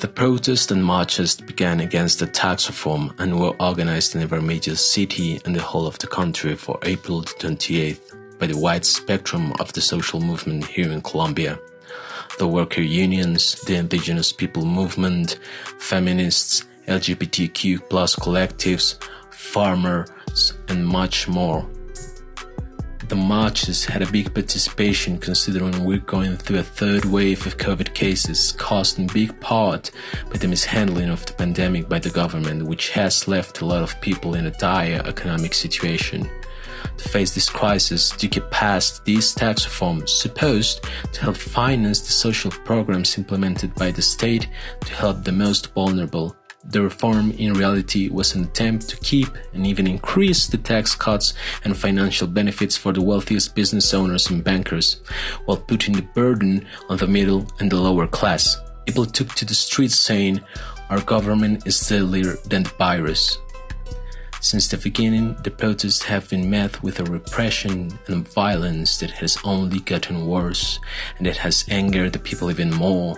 The protests and marches began against the tax reform and were organized in every major city and the whole of the country for April 28th by the wide spectrum of the social movement here in Colombia. The worker unions, the indigenous people movement, feminists, LGBTQ plus collectives, farmers, and much more. The marches had a big participation considering we're going through a third wave of COVID cases caused in big part by the mishandling of the pandemic by the government, which has left a lot of people in a dire economic situation. To face this crisis, Duque passed these tax reforms supposed to help finance the social programs implemented by the state to help the most vulnerable. The reform in reality was an attempt to keep and even increase the tax cuts and financial benefits for the wealthiest business owners and bankers, while putting the burden on the middle and the lower class. People took to the streets saying, Our government is deadlier than the virus. Since the beginning, the protests have been met with a repression and violence that has only gotten worse and that has angered the people even more.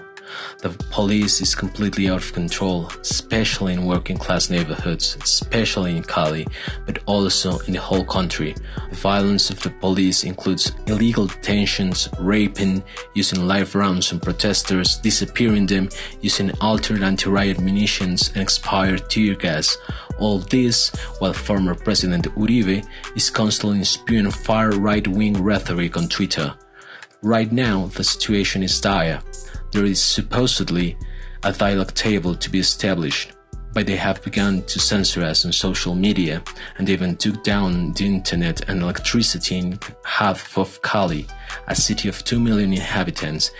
The police is completely out of control, especially in working class neighborhoods, especially in Cali, but also in the whole country. The violence of the police includes illegal detentions, raping, using live rounds on protesters, disappearing them, using altered anti-riot munitions and expired tear gas. All this while former President Uribe is constantly spewing far right-wing rhetoric on Twitter. Right now, the situation is dire. There is supposedly a dialogue table to be established, but they have begun to censor us on social media and even took down the internet and electricity in half of Cali, a city of 2 million inhabitants.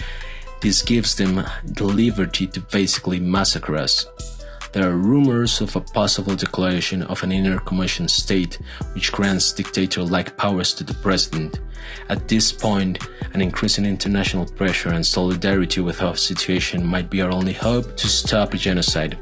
This gives them the liberty to basically massacre us. There are rumors of a possible declaration of an inner commotion state which grants dictator-like powers to the president. At this point, an increase in international pressure and solidarity with our situation might be our only hope to stop a genocide.